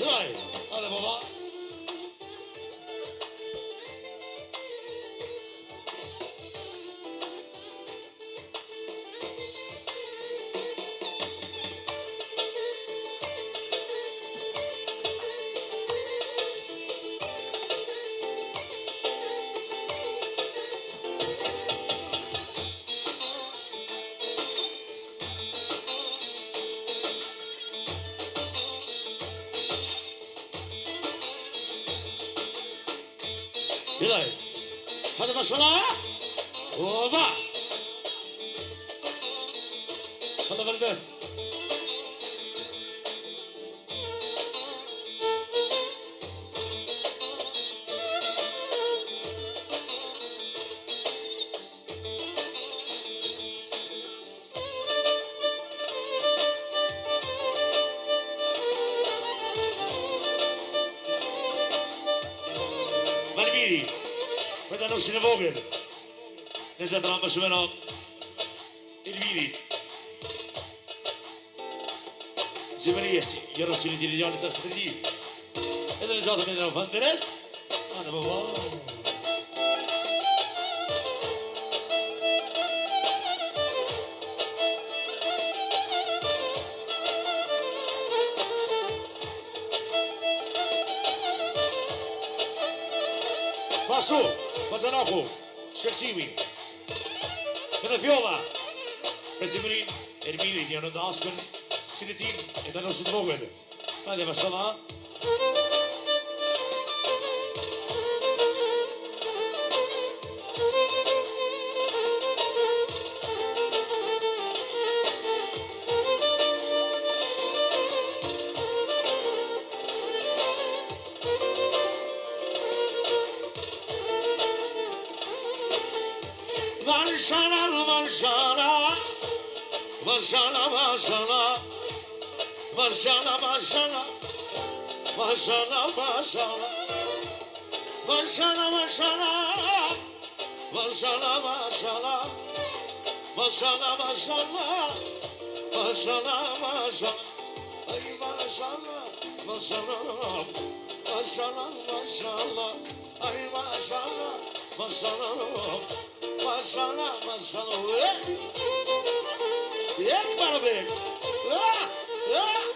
live. Alle Baba. Vogel. E e Der ist ein Tramperschwimmer in Wien. زمريسي يرسل ديريان تسديد إذا جاءت من الفندرس أنا بابا Pasur, pasur naku, qërësiwi, kërë të fjolla, përsi përri, përmili, një nëndë askën, së në tim, e të nështë të nukët, ma dhe pasur Maşallah maşallah Maşallah maşallah Maşallah maşallah Maşallah maşallah Maşallah maşallah Maşallah maşallah Ay maşallah maşallah Maşallah maşallah Ay maşallah maşallah Maşallah maşallah Yek bana be Ah! Ah!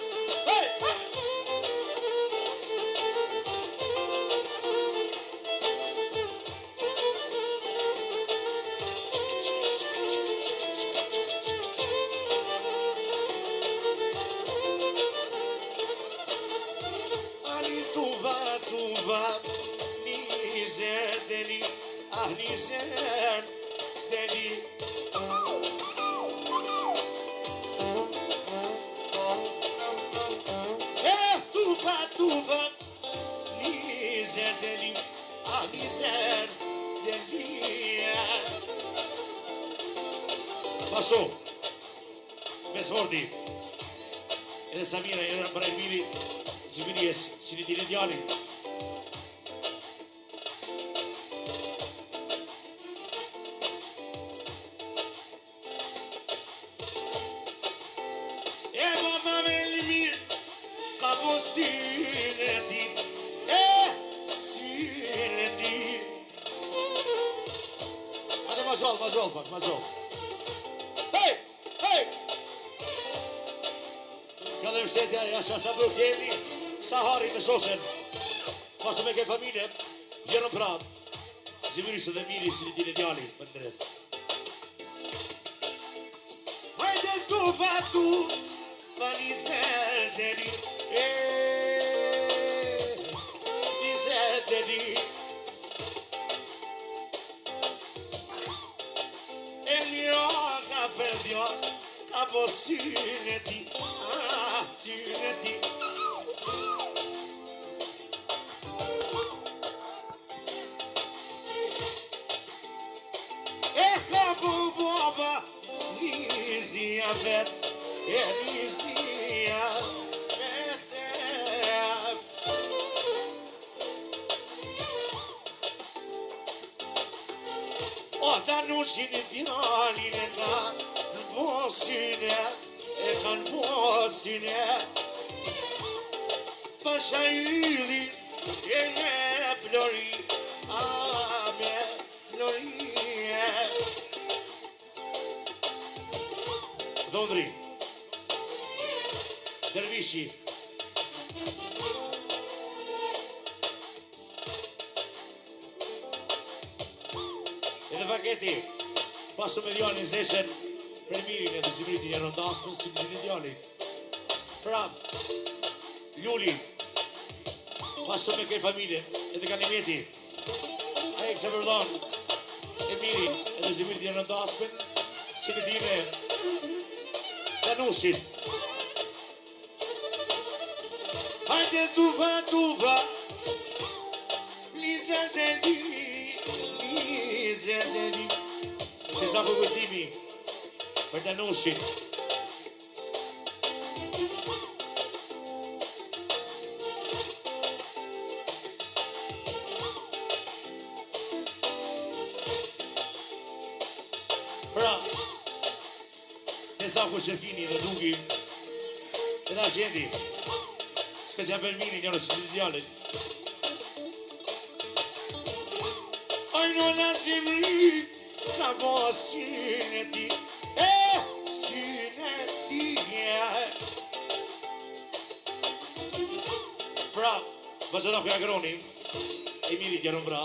Kosovë Mes Hordi Edhe Samira, edhe Brajmiri Zubiri esë, që një të një falem shtetja, e asha sa bërë kemi, sa harin me shoshen, Pasë me ke familje, gjerëm prap, zimiri dhe miri që një dine djali, për në dresë. Hajde tu fatu, fani se të një, e, një se të një, e një oka për ka posin e ti, opportunity. Echa boboba, Elizabeth, Elizabeth. Όταν ουσίνε την άλλη νετά, kanë pasin e Pasha yli e nje flori A me flori e Dondri Dervishi Edhe paketi Pasu me dion i me mirin e të zimrit një rëndas për si një djali. Pra, Luli, pasë me kërë familje, E të kanë një mjeti, a e këse vërdon, e miri e të zimrit një rëndas për si një djime, dhe nusin. Hajde tuva, tuva, lisa dhe li lisa dhe li të zapë vëtimi, lisa dhe një, për të nusit. Pra, të sa ku që fini dhe dungi, të da që jeti, specia për mini njërës të të djallit. Ajna në zemri, në bostin e ti, Bra, ma sono Piagroni? E mi ridiano bra,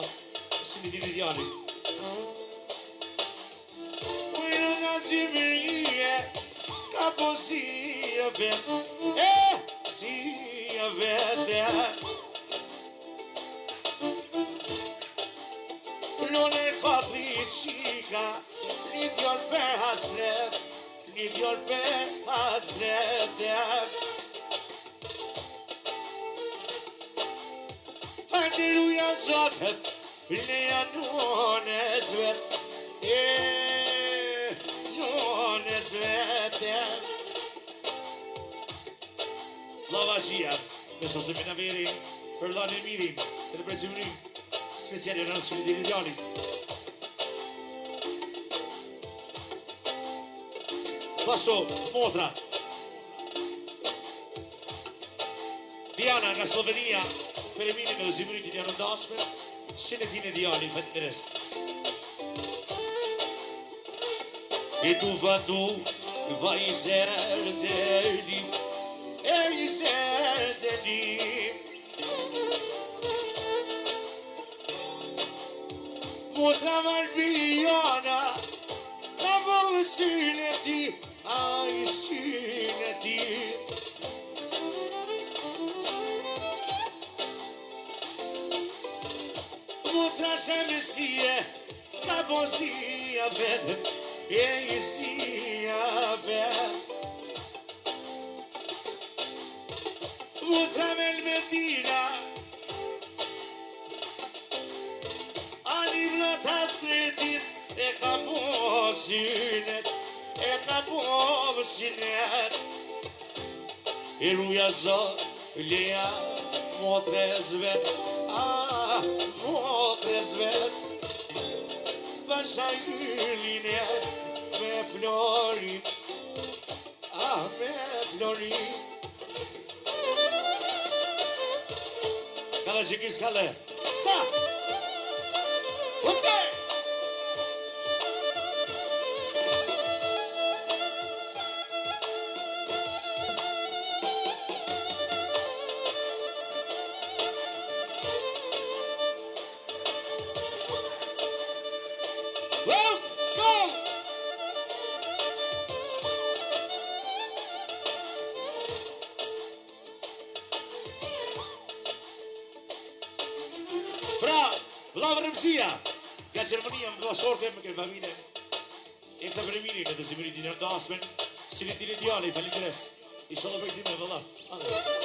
se mi si Quella Capo si caposia, eh, si verde. Non è quadricica, leave your bare has left. Leave your bare has left. Hallelujah, Zod. Leon Jones wet. Yeah, Jones wet. Slava Shia, questo semina veri, per l'anno e miri, per il prezzo unì, speciale non si vede gli paso Modra. Diana, la Slovenija, preminile v Zimuniti Diano Dosmer, Senetine Dioni, Petres. Иду в аду, во изердели, изердели. Mutra mal E ka e ka po sija vetë Më travel me tila A një vrata sretit, e ka po sija E ka po sija vetë E rruja zotë, leja, më trez A më trez așa iulinea Pe flori Ah, pe flori Cala, jiquis, cala Sa! Okay! Shorte për këtë familje E kësa për e miri në të zimëri dinar da asmen Sili tili djali, falim të res Isha dhe për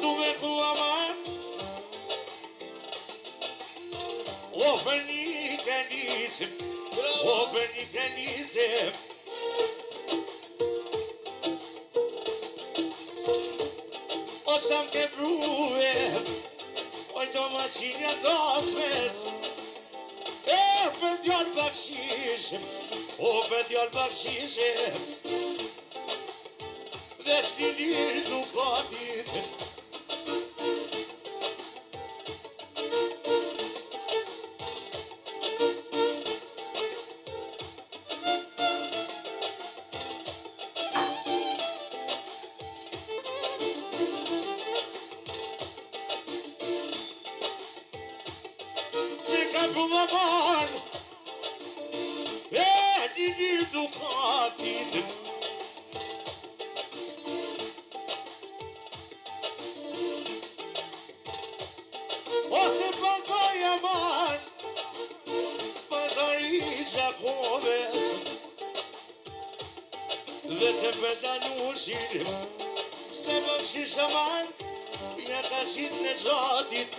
tu me ku aman O bëni kënisim O bëni kënisim O sëm ke bruve O të masinja dosmes E për djallë bakshishim O për djallë bakshishim Dhe shni lirë du kodit e një një tukatit Oh, të pasaj e marë, pasaj i gjakoves Dhe të se bërë shishtë e marë Një të shimë në shatit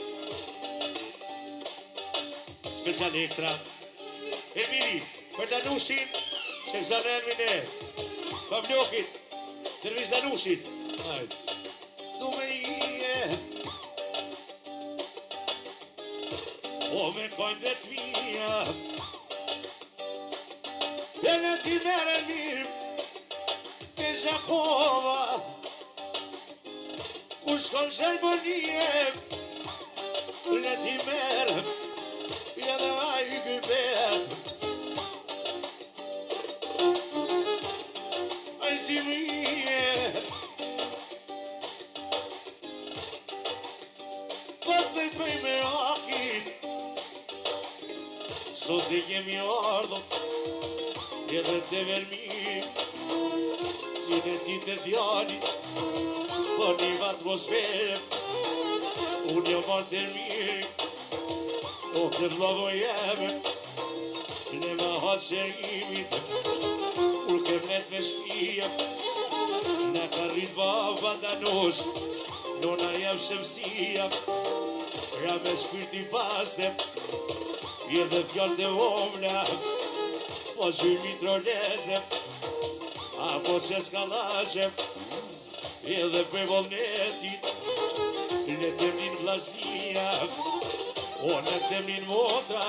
special extra. E miri, për të nusin, se këza në emin e, për mnjokit, tërvis të nusit, hajtë. Du me o me kojnë dhe të mija, dhe në ti mere mirë, e zakova, ku shkon zërbë një e, si më i e këtë po i për i me aqin sot e një mjë ardo e dhe të vermim si në ti të o këtë lovë e jeme le më me shpia Në ka rritë baba danos Nona jam shemsia Ra me shpirti paste Je dhe fjallë të omna Po shumë i troleze Apo që skalashe Je dhe për volnetit Në temnin vlasnia O në temnin motra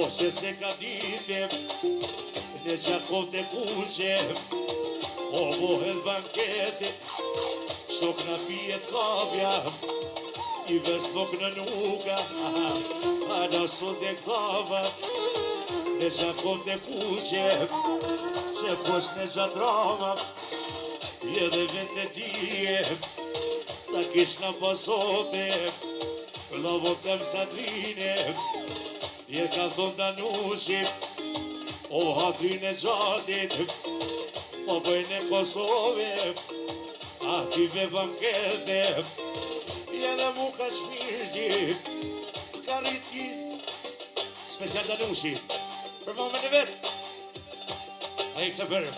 O se se ka ditem e qakot e kuqe, o bohet banketi, shok në pijet kabja, i ves pok në nuka, a në sot e kava, e qakot e kuqe, që posh në gjatrama, i edhe vete dije, ta kish në pasote, lavot e më satrine, i e ka Oh, aty në gjatit Po bëjnë në Kosove Aty me bankete Ja dhe mu ka shmirgji Ka rritki Special të nushi Për momen e vetë A i kësa përë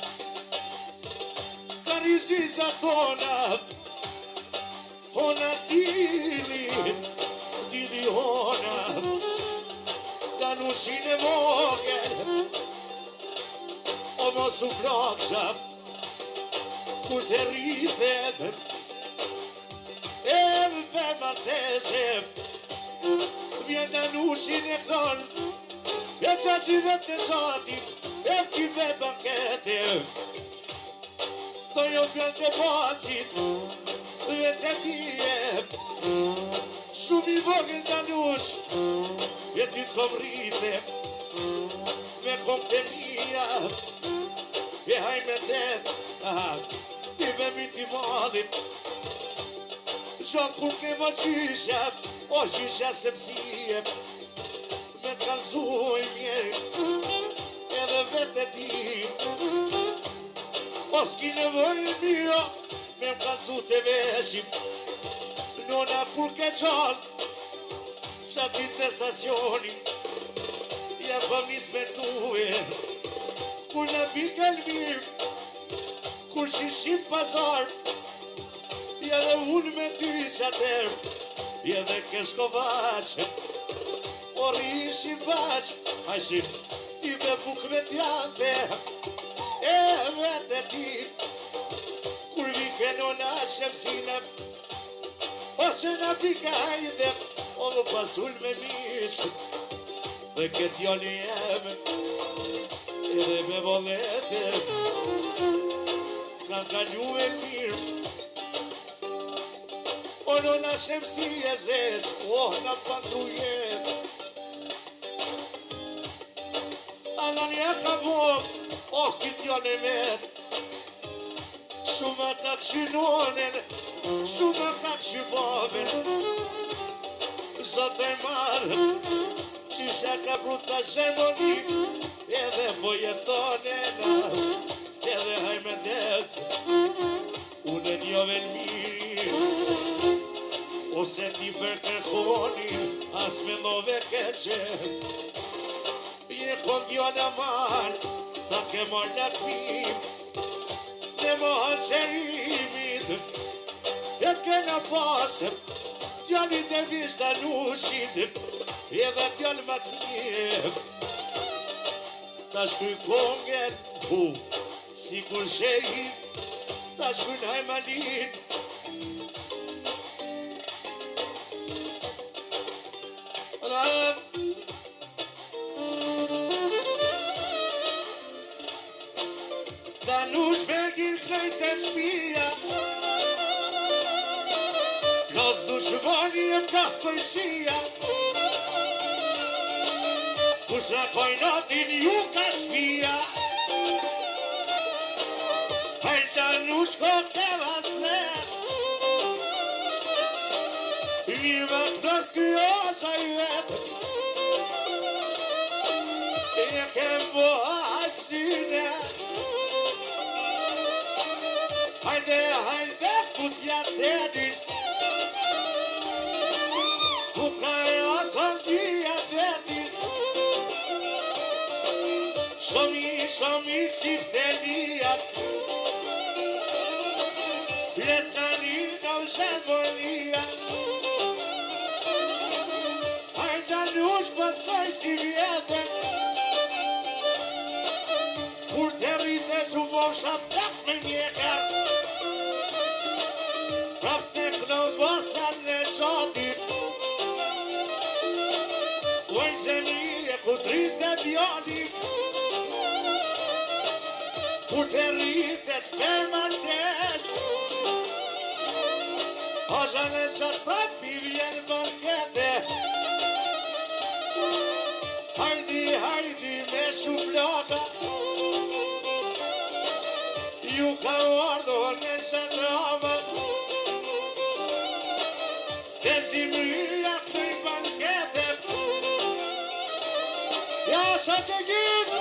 Ka rrisi sa tona Hona tili Tili hona Ka nushi në vogel më su kroqë Kur të rrithë e dhe E më për më të e kron E që që vetë të qati E që vetë për këtë Të jo vjen të pasit Dhe të tje Shumë i vogën të nush E ty të më Me kom Me kom të mija me det Ti me mi ti valit Qa kur ke va qisha O qisha se psije Me të kalzuj mjeri Edhe vete ti O s'ki në vëjë mjo Me më kalzu të veshim Nona kur ke qal Qa ti të stacionim Ja pa mi svetuje Nona Kur në bitë kalmir Kur shishim pasar Ja dhe unë me ty qatër Ja dhe kesh ko vaqë O rishi vaqë Hajshim ti me buk me tjante E vete ti Kur vi keno në shem sinem O që në pika hajdem O dhe pasull me mishë Dhe këtë joli e Dhe me volete Nga njue firë Olo la shemë si e zesh Oh, nga pandu jetë A nga nje ka vokë Oh, kitë janë e vetë Shumë e kakë që nonën Shumë e kakë Zotë e marë Qisha ka bruta zemoni edhe po jeton e na, edhe hajme det, unë e njove në mirë, ose ti për kërkoni, as me nove keqe, Kjo kjo në marë, ta ke mor në të pim, në mojë në e të ke në pasë, të janë i në nushit, edhe dhe më të njëpë, Ta shtu i kongen, buh, si kul shejit Ta shtu i najmanit Ta nu shvegjit këllajt e shpia Nësë du shëmoni Se koj natin ju ka shpia Pelta nushko të vasle Një vëndër kjo sa i vetë Një kem po hajsine Hajde, hajde, putja të një Kësëm i si fëtër një atë Letë nga një, nga vështë dë bojnë një atë Ajta nush për të fej si vjetër Kur të rritë që voshat të përmë një e kërë Pra për në vësat në qotit e këtë dhe bjonit Po Të rritët për mandesh Asha në qëtë papir jenë për Hajdi, hajdi me shumë Ju ka u ardhër në qëtë rrëmët Desim rria këtë i për këthe që gjisë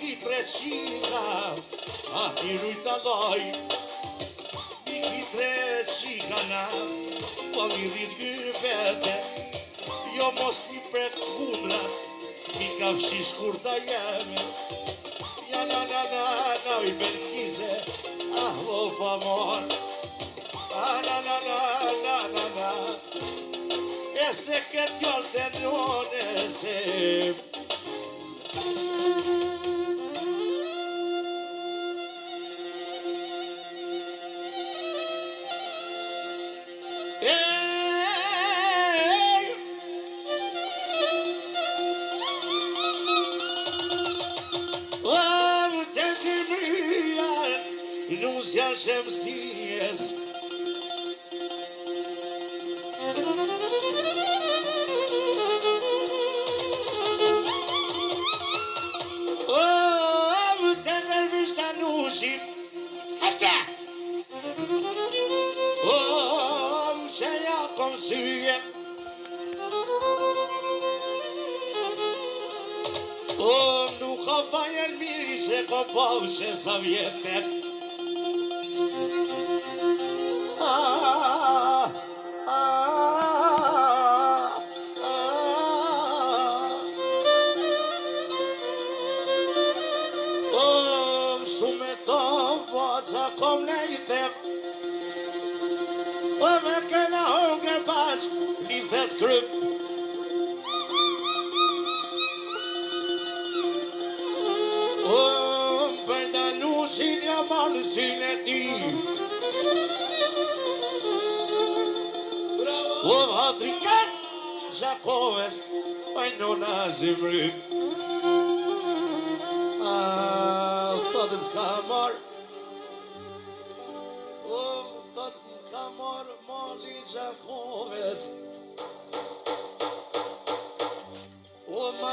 Michitresina, ahiruita doi. Michitresina, palirit gyvete, jo mos një pret kundra, mi ka fshish kur ta jeme. Ja na na na na i belkize, ah lo famor. na na na na na na, ese que te Thank you. Nus janë që më sijes Oh, të ndërvi që të nushin Oh, që ja këmë Oh, nuk ka fajën mirë që ka bëshën sa vjetën me këna u një bashk një the skryp O, më përnda nushin një mërë në sinë e ti O, më atri këtë shakoves oj në nas i mërë A, thotëm ka morë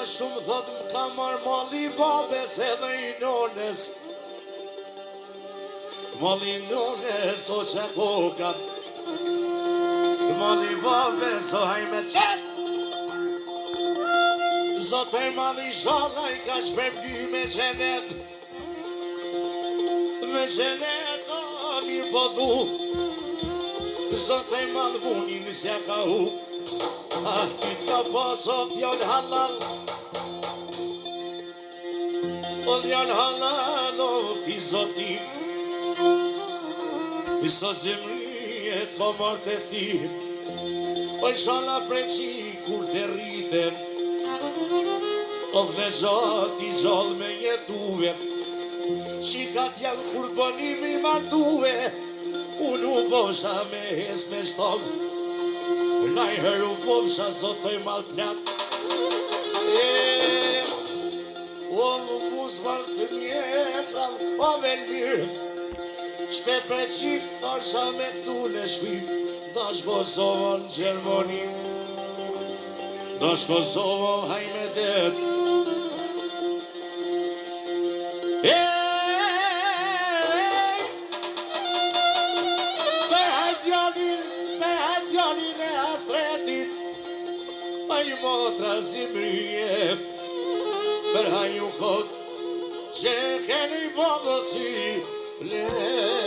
shumë thot më ka marë mali babes edhe i nones Mali nones o që po Mali babes o hajme të Zote mali shala i ka shpem dy me qenet Me qenet o mirë po du Zote mali bunin se ka hu Ah, ti ka pasov djallë halal halal O janë halalo ti zoti I sa zemri e t'ko komor të ti O po i shala preqi kur të rritem O dhe zoti zol me jetuve Që ka kur bonimi martuve Unë u bosha me hes me shtonë Në i hëru bosha zotoj malë plakë Yeah! O po nuk u zvarë të mjetra, o po velë mirë Shpet për qitë, dorësha me këtu në shpi Do shë Kosovo po në Gjermoni Do shë hajme det Për e astretit Për i motra për hajnë u këtë që ke li vodësi le.